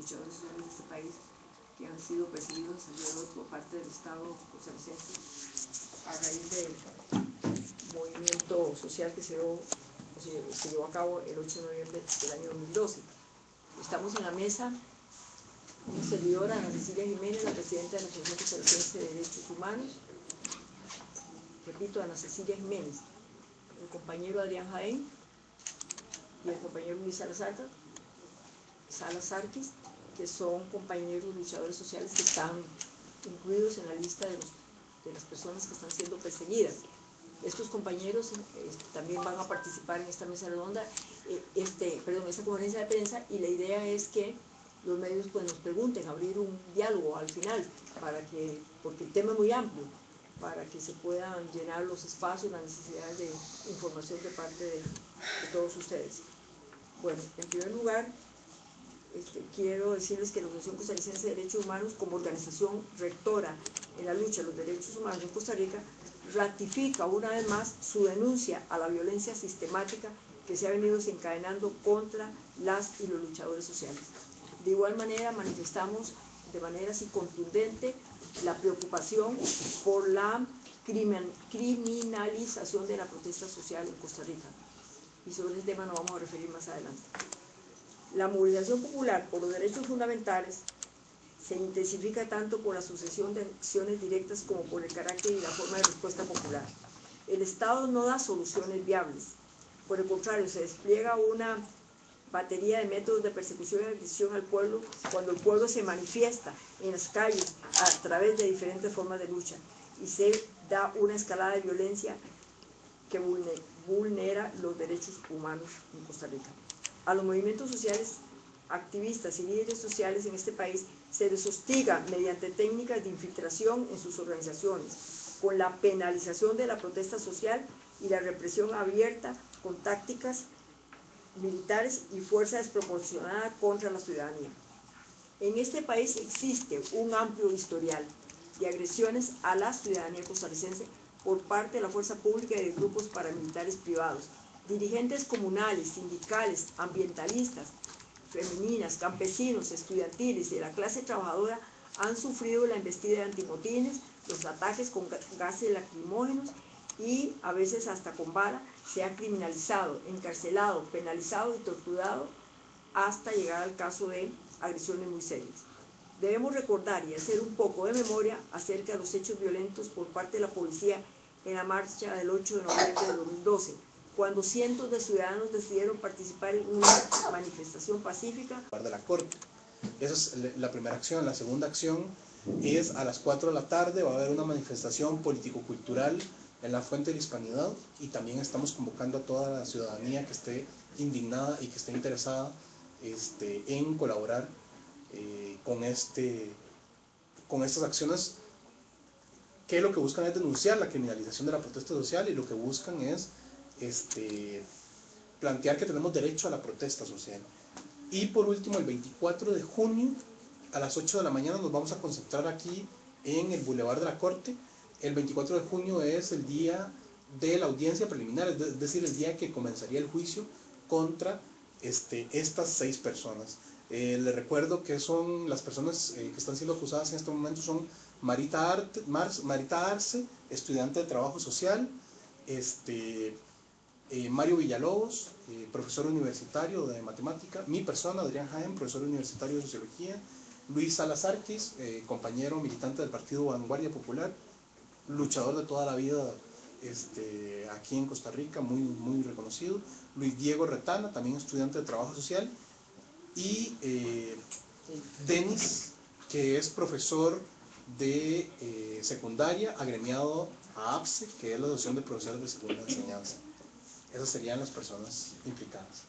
luchadores sociales de este país que han sido perseguidos por parte del Estado costarricense a raíz del movimiento social que se, dio, se, llevó a cabo el 8 de noviembre del año 2012. Estamos en la mesa una servidora, Ana Cecilia Jiménez, la presidenta de la Asociación Costarricense de Derechos Humanos, repito, Ana Cecilia Jiménez, el compañero Adrián Jaén y el compañero Luis Salazar, Salazarquis, que son compañeros luchadores sociales que están incluidos en la lista de, las personas que están siendo perseguidas. Estos compañeros eh, también van a participar en esta mesa redonda, eh, este, perdón, esta conferencia de prensa y la idea es que los medios pues, nos pregunten, abrir un diálogo al final, para que, porque el tema es muy amplio, para que se puedan llenar los espacios, las necesidades de información de parte de, todos ustedes. Bueno, en primer lugar, este, quiero decirles que la Asociación Costarricense de Derechos Humanos, como organización rectora en la lucha de los derechos humanos en Costa Rica, ratifica una vez más su denuncia a la violencia sistemática que se ha venido desencadenando contra las y los luchadores sociales. De igual manera, manifestamos de manera así contundente la preocupación por la criminalización de la protesta social en Costa Rica. Y sobre ese tema nos vamos a referir más adelante. La movilización popular por los derechos fundamentales se intensifica tanto por la sucesión de acciones directas como por el carácter y la forma de respuesta popular. El Estado no da soluciones viables. Por el contrario, se despliega una batería de métodos de persecución y agresión al pueblo cuando el pueblo se manifiesta en las calles a través de diferentes formas de lucha y se da una escalada de violencia que vulnera los derechos humanos en Costa Rica. A los movimientos sociales, activistas y líderes sociales en este país se les hostiga mediante técnicas de infiltración en sus organizaciones, con la penalización de la protesta social y la represión abierta con tácticas militares y fuerza desproporcionada contra la ciudadanía. En este país existe un amplio historial de agresiones a la ciudadanía costarricense por parte de la fuerza pública y de grupos paramilitares privados. Dirigentes comunales, sindicales, ambientalistas, femeninas, campesinos, estudiantiles y de la clase trabajadora han sufrido la embestida de antimotines, los ataques con gases lacrimógenos y a veces hasta con bala, se ha criminalizado, encarcelado, penalizado y torturado hasta llegar al caso de agresiones muy serias. Debemos recordar y hacer un poco de memoria acerca de los hechos violentos por parte de la policía en la marcha del 8 de noviembre de 2012, cuando cientos de ciudadanos decidieron participar en una manifestación pacífica. De la Corte. Esa es la primera acción. La segunda acción es a las 4 de la tarde va a haber una manifestación político-cultural en la fuente de la hispanidad y también estamos convocando a toda la ciudadanía que esté indignada y que esté interesada este, en colaborar eh, con, este, con estas acciones que lo que buscan es denunciar la criminalización de la protesta social y lo que buscan es este, plantear que tenemos derecho a la protesta social. Y por último, el 24 de junio a las 8 de la mañana nos vamos a concentrar aquí en el Boulevard de la Corte el 24 de junio es el día de la audiencia preliminar, es decir, el día que comenzaría el juicio contra este, estas seis personas. Eh, les recuerdo que son las personas eh, que están siendo acusadas en este momento son Marita, Marita Arce, estudiante de trabajo social, este, eh, Mario Villalobos, profesor universitario de matemática, mi persona, Adrián Jaén, profesor universitario de sociología, Luis Salazarquis, compañero militante del Partido Vanguardia Popular, luchador de toda la vida este, aquí en Costa Rica, muy, muy reconocido. Luis Diego Retana, también estudiante de trabajo social. Y eh, Denis, que es profesor de eh, secundaria, agremiado a APSE, que es la Asociación de Profesores de Segunda Enseñanza. Esas serían las personas implicadas.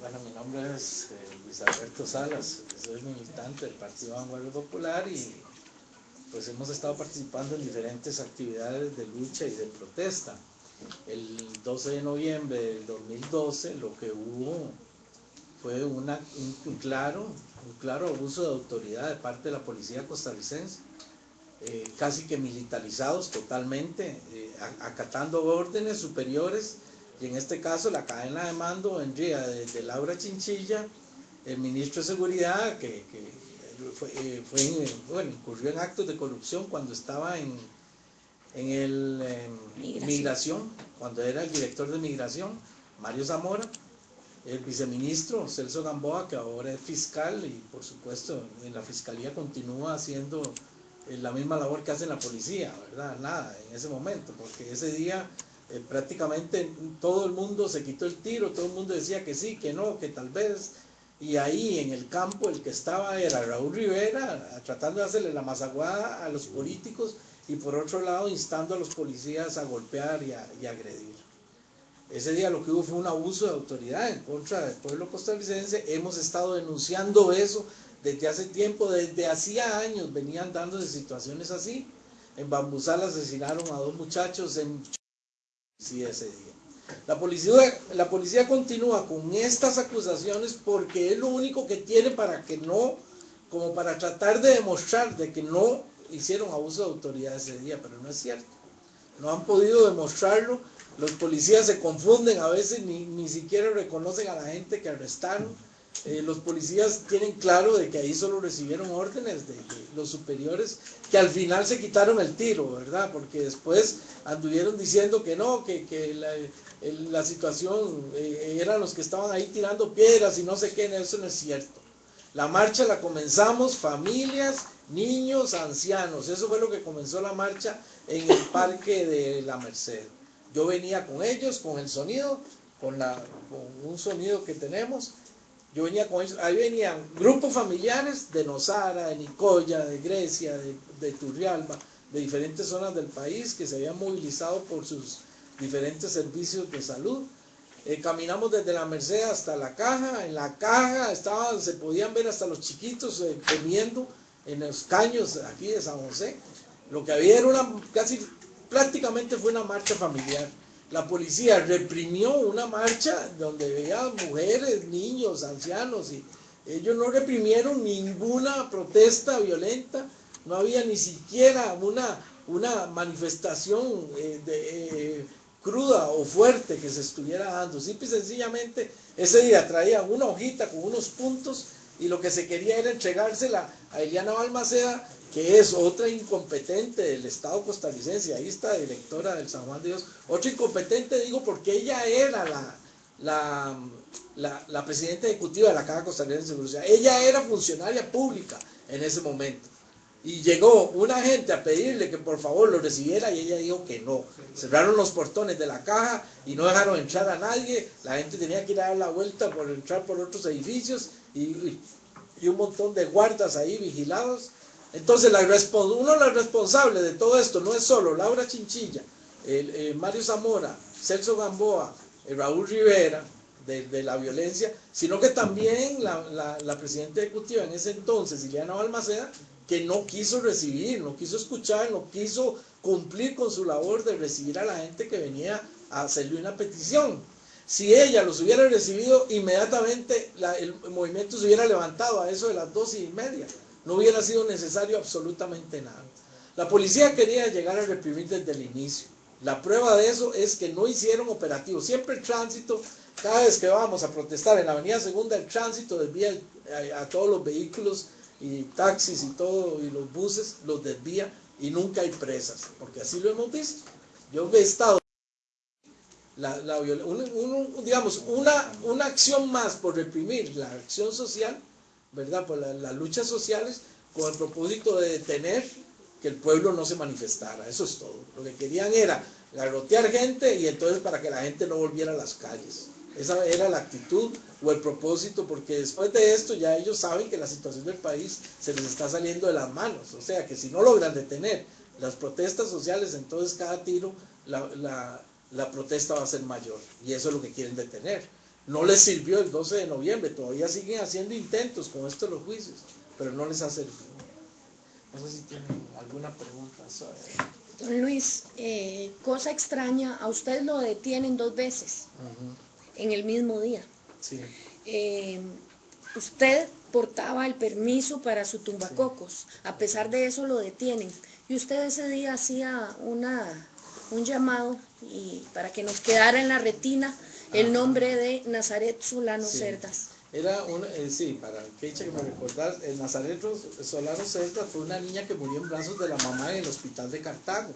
Bueno, mi nombre es eh, Luis Alberto Salas, soy militante del Partido Vanguardia Popular y pues hemos estado participando en diferentes actividades de lucha y de protesta. El 12 de noviembre del 2012 lo que hubo fue una, un, claro, un claro abuso de autoridad de parte de la policía costarricense eh, casi que militarizados totalmente, eh, acatando órdenes superiores, y en este caso la cadena de mando vendría de, Laura Chinchilla, el ministro de Seguridad, que, fue, eh, bueno, incurrió en actos de corrupción cuando estaba en, en el migración. cuando era el director de migración, Mario Zamora, el viceministro Celso Gamboa, que ahora es fiscal y por supuesto en la fiscalía continúa haciendo eh, la misma labor que hace la policía, ¿verdad? Nada, en ese momento, porque ese día eh, prácticamente todo el mundo se quitó el tiro, todo el mundo decía que sí, que no, que tal vez, y ahí en el campo el que estaba era Raúl Rivera, tratando de hacerle la mazaguada a los políticos y por otro lado instando a los policías a golpear y, y agredir. Ese día lo que hubo fue un abuso de autoridad en contra del pueblo costarricense. Hemos estado denunciando eso desde hace tiempo, desde hacía años venían dándose situaciones así. En Bambusal asesinaron a dos muchachos en sí, ese día. La policía, la policía continúa con estas acusaciones porque es lo único que tiene para que no, como para tratar de demostrar de que no hicieron abuso de autoridad ese día, pero no es cierto. No han podido demostrarlo los policías se confunden, a veces ni, ni siquiera reconocen a la gente que arrestaron. Eh, los policías tienen claro de que ahí solo recibieron órdenes de, los superiores que al final se quitaron el tiro, ¿verdad? Porque después anduvieron diciendo que no, que, que la, la, situación eh, eran los que estaban ahí tirando piedras y no sé qué, eso no es cierto. La marcha la comenzamos familias, niños, ancianos, eso fue lo que comenzó la marcha en el parque de la Merced. Yo venía con ellos, con el sonido, con, la, con un sonido que tenemos. Yo venía con ellos, ahí venían grupos familiares de Nosara, de Nicoya, de Grecia, de, de Turrialba, de diferentes zonas del país que se habían movilizado por sus diferentes servicios de salud. Eh, caminamos desde la Merced hasta la caja, en la caja estaban, se podían ver hasta los chiquitos eh, comiendo en los caños aquí de San José. Lo que había era una casi prácticamente fue una marcha familiar. La policía reprimió una marcha donde veía mujeres, niños, ancianos y ellos no reprimieron ninguna protesta violenta, no había ni siquiera una, una manifestación eh, eh, cruda o fuerte que se estuviera dando. Simple y sencillamente ese día traían una hojita con unos puntos y lo que se quería era entregársela a Eliana Balmaceda que es otra incompetente del Estado costarricense, ahí está directora del San Juan de Dios, otra incompetente digo porque ella era la, la, la, presidenta ejecutiva de la Caja Costarricense de Seguridad, ella era funcionaria pública en ese momento. Y llegó una gente a pedirle que por favor lo recibiera y ella dijo que no. Cerraron los portones de la caja y no dejaron entrar a nadie. La gente tenía que ir a dar la vuelta por entrar por otros edificios y, y un montón de guardas ahí vigilados entonces, la, uno de los responsables de todo esto no es solo Laura Chinchilla, el, Mario Zamora, Celso Gamboa, Raúl Rivera, de, la violencia, sino que también la, presidenta ejecutiva en ese entonces, Ileana Balmaceda, que no quiso recibir, no quiso escuchar, no quiso cumplir con su labor de recibir a la gente que venía a hacerle una petición. Si ella los hubiera recibido, inmediatamente el movimiento se hubiera levantado a eso de las dos y media no hubiera sido necesario absolutamente nada. La policía quería llegar a reprimir desde el inicio. La prueba de eso es que no hicieron operativos. Siempre el tránsito, cada vez que vamos a protestar en la avenida segunda, el tránsito desvía a, todos los vehículos y taxis y todo, y los buses los desvía y nunca hay presas, porque así lo hemos visto. Yo he estado la, digamos, una, una acción más por reprimir la acción social ¿verdad? Por las luchas sociales con el propósito de detener que el pueblo no se manifestara. Eso es todo. Lo que querían era garrotear gente y entonces para que la gente no volviera a las calles. Esa era la actitud o el propósito, porque después de esto ya ellos saben que la situación del país se les está saliendo de las manos. O sea, que si no logran detener las protestas sociales, entonces cada tiro la, la protesta va a ser mayor. Y eso es lo que quieren detener. No les sirvió el 12 de noviembre, todavía siguen haciendo intentos con esto los juicios, pero no les ha servido. No sé si tienen alguna pregunta. Don Luis, eh, cosa extraña, a usted lo detienen dos veces en el mismo día. Sí. Eh, usted portaba el permiso para su tumbacocos. A pesar de eso lo detienen. Y usted ese día hacía una, un llamado y para que nos quedara en la retina el nombre de Nazaret Solano Sí. Cerdas. Era una, eh, sí, para que eche que me recordar, el Nazaret Solano Cerdas fue una niña que murió en brazos de la mamá en el hospital de Cartago.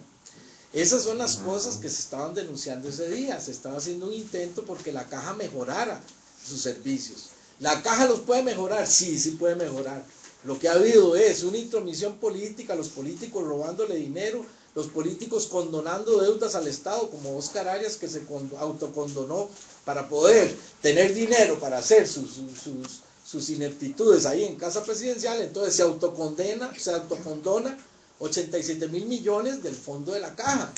Esas son las cosas que se estaban denunciando ese día. Se estaba haciendo un intento porque la caja mejorara sus servicios. ¿La caja los puede mejorar? Sí, sí puede mejorar. Lo que ha habido es una intromisión política, los políticos robándole dinero, los políticos condonando deudas al Estado, como Oscar Arias que se con- autocondonó para poder tener dinero para hacer sus, sus, sus- ineptitudes ahí en casa presidencial, entonces se autocondena, se autocondona 87 mil millones del fondo de la caja.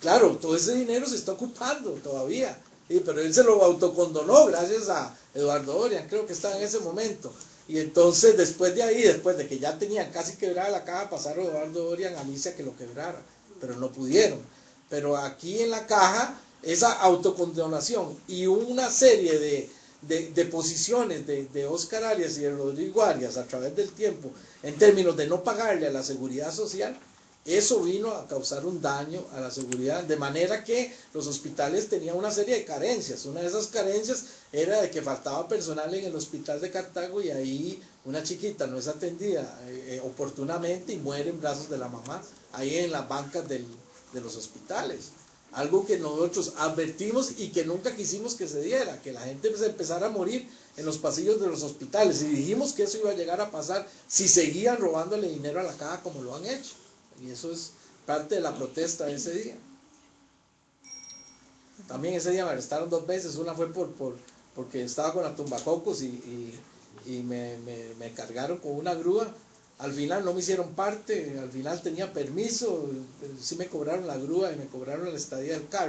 Claro, todo ese dinero se está ocupando todavía, pero él se lo autocondonó gracias a Eduardo Dorian, creo que estaba en ese momento. Y entonces después de ahí, después de que ya tenían casi quebrada la caja, pasaron Eduardo Dorian a Alicia que lo quebrara, pero no pudieron. Pero aquí en la caja, esa autocondonación y una serie de, de, de posiciones de, de Oscar Arias y de Rodrigo Arias a través del tiempo, en términos de no pagarle a la seguridad social, eso vino a causar un daño a la seguridad, de manera que los hospitales tenían una serie de carencias. Una de esas carencias era de que faltaba personal en el hospital de Cartago y ahí una chiquita no es atendida eh, eh, oportunamente y muere en brazos de la mamá, ahí en las bancas del- de los hospitales. Algo que nosotros advertimos y que nunca quisimos que se diera, que la gente se empezara a morir en los pasillos de los hospitales. Y dijimos que eso iba a llegar a pasar si seguían robándole dinero a la caja como lo han hecho. Y eso es parte de la protesta de ese día. También ese día me arrestaron dos veces. Una fue por, por porque estaba con la tumbacocos y, y, y me, me- me cargaron con una grúa. Al final no me hicieron parte, al final tenía permiso, sí me cobraron la grúa y me cobraron la estadía del carro.